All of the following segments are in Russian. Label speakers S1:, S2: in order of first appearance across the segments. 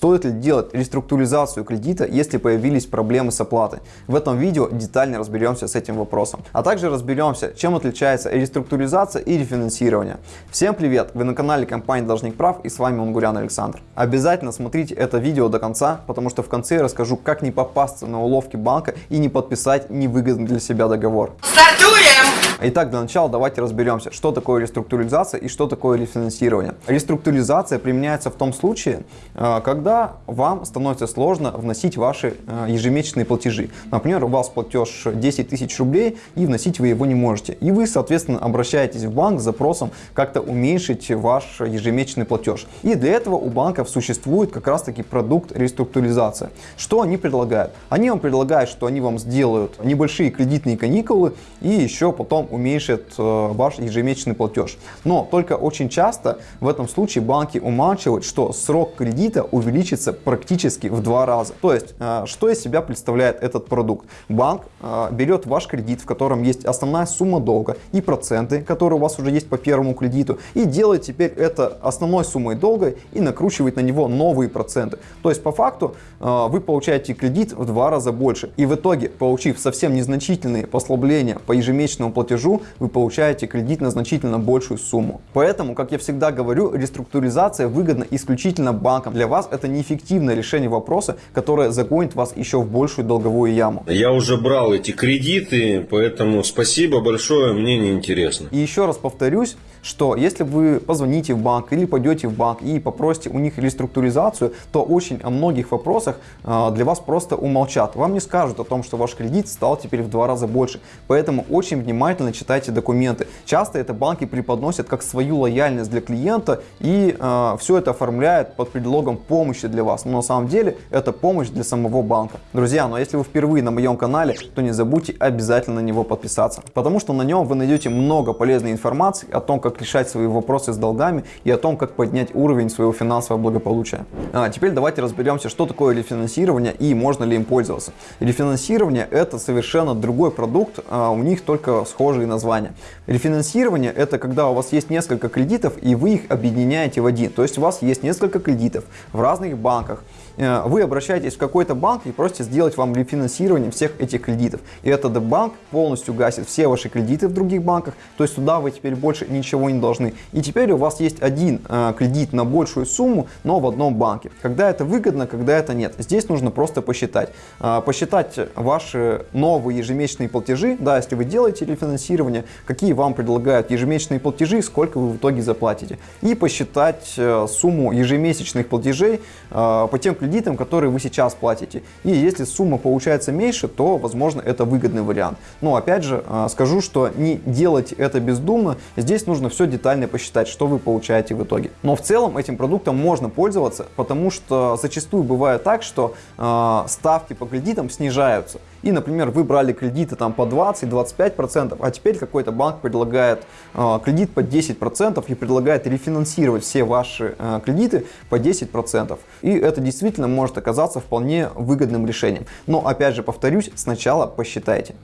S1: Стоит ли делать реструктуризацию кредита, если появились проблемы с оплатой? В этом видео детально разберемся с этим вопросом. А также разберемся, чем отличается реструктуризация и рефинансирование. Всем привет! Вы на канале компании Должник Прав и с вами Унгурян Александр. Обязательно смотрите это видео до конца, потому что в конце я расскажу, как не попасться на уловки банка и не подписать невыгодный для себя договор. Стартуем! Итак, для начала давайте разберемся, что такое реструктуризация и что такое рефинансирование. Реструктуризация применяется в том случае, э, когда вам становится сложно вносить ваши э, ежемесячные платежи. Например, у вас платеж 10 тысяч рублей и вносить вы его не можете. И вы, соответственно, обращаетесь в банк с запросом как-то уменьшить ваш ежемесячный платеж. И для этого у банков существует как раз таки продукт реструктуризация. Что они предлагают? Они вам предлагают, что они вам сделают небольшие кредитные каникулы и еще потом уменьшит э, ваш ежемесячный платеж. Но только очень часто в этом случае банки умалчивают, что срок кредита увеличится практически в два раза. То есть, э, что из себя представляет этот продукт? Банк э, берет ваш кредит, в котором есть основная сумма долга и проценты, которые у вас уже есть по первому кредиту, и делает теперь это основной суммой долга и накручивает на него новые проценты. То есть, по факту, вы получаете кредит в два раза больше. И в итоге, получив совсем незначительные послабления по ежемесячному платежу, платежу вы получаете кредит на значительно большую сумму. Поэтому, как я всегда говорю, реструктуризация выгодна исключительно банкам. Для вас это неэффективное решение вопроса, которое загонит вас еще в большую долговую яму.
S2: Я уже брал эти кредиты, поэтому спасибо большое, мне не интересно.
S1: И еще раз повторюсь, что если вы позвоните в банк или пойдете в банк и попросите у них реструктуризацию, то очень о многих вопросах а, для вас просто умолчат. Вам не скажут о том, что ваш кредит стал теперь в два раза больше. Поэтому очень внимательно читайте документы. Часто это банки преподносят как свою лояльность для клиента и э, все это оформляют под предлогом помощи для вас. Но на самом деле это помощь для самого банка. Друзья, но ну если вы впервые на моем канале, то не забудьте обязательно на него подписаться. Потому что на нем вы найдете много полезной информации о том, как как решать свои вопросы с долгами и о том, как поднять уровень своего финансового благополучия. А теперь давайте разберемся, что такое рефинансирование и можно ли им пользоваться. Рефинансирование это совершенно другой продукт, а у них только схожие названия. Рефинансирование это когда у вас есть несколько кредитов и вы их объединяете в один. То есть у вас есть несколько кредитов в разных банках. Э, вы обращаетесь в какой-то банк и просите сделать вам рефинансирование всех этих кредитов. И этот банк полностью гасит все ваши кредиты в других банках, то есть туда вы теперь больше ничего не должны. И теперь у вас есть один э, кредит на большую сумму, но в одном банке. Когда это выгодно, когда это нет. Здесь нужно просто посчитать. Э, посчитать ваши новые ежемесячные платежи, да, если вы делаете рефинансирование, какие вам предлагают ежемесячные платежи, сколько вы в итоге заплатите. И посчитать э, сумму ежемесячных платежей э, по тем кредитам, которые вы сейчас платите. И если сумма получается меньше, то, возможно, это выгодный вариант. Но, опять же, а, скажу, что не делать это бездумно. Здесь нужно все детально посчитать, что вы получаете в итоге. Но в целом этим продуктом можно пользоваться, потому что зачастую бывает так, что э, ставки по кредитам снижаются и, например, вы брали кредиты там по 20-25%, а теперь какой-то банк предлагает э, кредит по 10% и предлагает рефинансировать все ваши э, кредиты по 10%. И это действительно может оказаться вполне выгодным решением. Но, опять же, повторюсь, сначала посчитайте.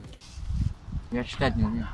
S3: Я читать не умею.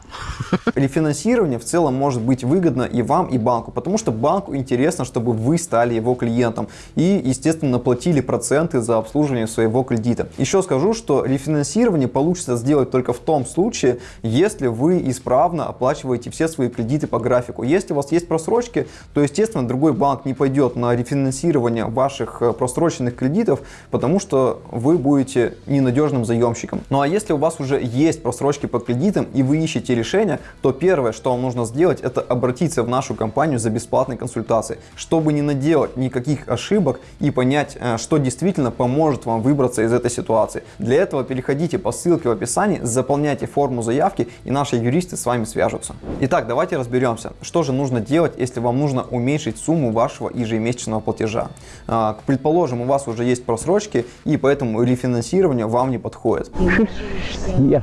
S1: Рефинансирование в целом может быть выгодно и вам, и банку, потому что банку интересно, чтобы вы стали его клиентом и, естественно, платили проценты за обслуживание своего кредита. Еще скажу, что рефинансирование получится сделать только в том случае, если вы исправно оплачиваете все свои кредиты по графику. Если у вас есть просрочки, то, естественно, другой банк не пойдет на рефинансирование ваших э, просроченных кредитов, потому что вы будете ненадежным заемщиком. Ну а если у вас уже есть просрочки по кредитам, кредитом и вы ищете решение, то первое, что вам нужно сделать, это обратиться в нашу компанию за бесплатной консультацией, чтобы не наделать никаких ошибок и понять, э, что действительно поможет вам выбраться из этой ситуации. Для этого переходите по ссылке в описании, заполняйте форму заявки и наши юристы с вами свяжутся. Итак, давайте разберемся, что же нужно делать, если вам нужно уменьшить сумму вашего ежемесячного платежа. А, предположим, у вас уже есть просрочки и поэтому рефинансирование вам не подходит.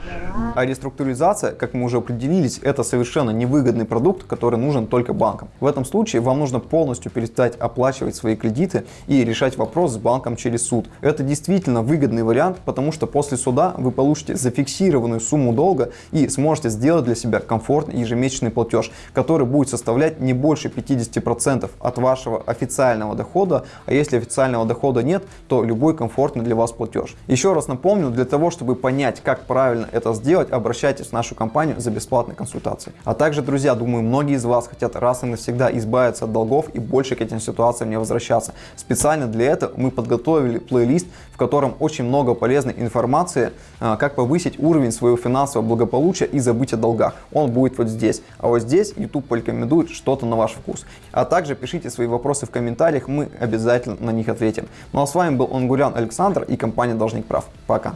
S1: А реструктуризация реструктуризация, как мы уже определились, это совершенно невыгодный продукт, который нужен только банкам. В этом случае вам нужно полностью перестать оплачивать свои кредиты и решать вопрос с банком через суд. Это действительно выгодный вариант, потому что после суда вы получите зафиксированную сумму долга и сможете сделать для себя комфортный ежемесячный платеж, который будет составлять не больше 50% от вашего официального дохода, а если официального дохода нет, то любой комфортный для вас платеж. Еще раз напомню, для того, чтобы понять, как правильно это сделать, обращайтесь в нашу компанию за бесплатной консультацией. А также, друзья, думаю, многие из вас хотят раз и навсегда избавиться от долгов и больше к этим ситуациям не возвращаться. Специально для этого мы подготовили плейлист, в котором очень много полезной информации, а, как повысить уровень своего финансового благополучия и забыть о долгах. Он будет вот здесь. А вот здесь YouTube порекомендует что-то на ваш вкус. А также пишите свои вопросы в комментариях, мы обязательно на них ответим. Ну а с вами был Онгурян Александр и компания Должник Прав. Пока.